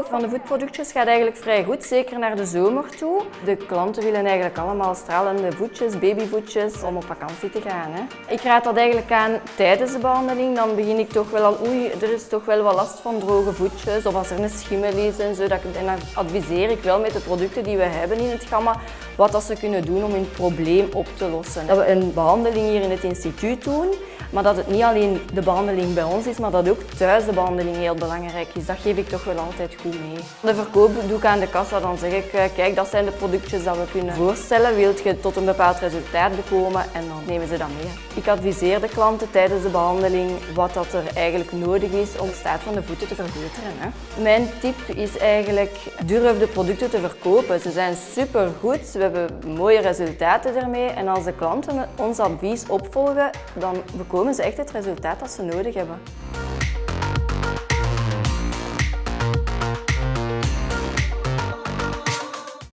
van de voetproductjes gaat eigenlijk vrij goed, zeker naar de zomer toe. De klanten willen eigenlijk allemaal stralende voetjes, babyvoetjes, om op vakantie te gaan. Hè. Ik raad dat eigenlijk aan tijdens de behandeling. Dan begin ik toch wel al, oei, er is toch wel wat last van droge voetjes of als er een schimmel is en zo. Dat en dan adviseer ik wel met de producten die we hebben in het gamma wat dat ze kunnen doen om hun probleem op te lossen. Dat we een behandeling hier in het instituut doen, maar dat het niet alleen de behandeling bij ons is, maar dat ook thuis de behandeling heel belangrijk is. Dat geef ik toch wel altijd goed mee. De verkoop doe ik aan de kassa, dan zeg ik, eh, kijk dat zijn de productjes dat we kunnen voorstellen. Wilt je tot een bepaald resultaat bekomen en dan nemen ze dat mee. Ik adviseer de klanten tijdens de behandeling wat dat er eigenlijk nodig is om de staat van de voeten te verbeteren. Hè. Mijn tip is eigenlijk, durf de producten te verkopen. Ze zijn super goed, we hebben mooie resultaten ermee en als de klanten ons advies opvolgen, dan bekomen ze echt het resultaat dat ze nodig hebben.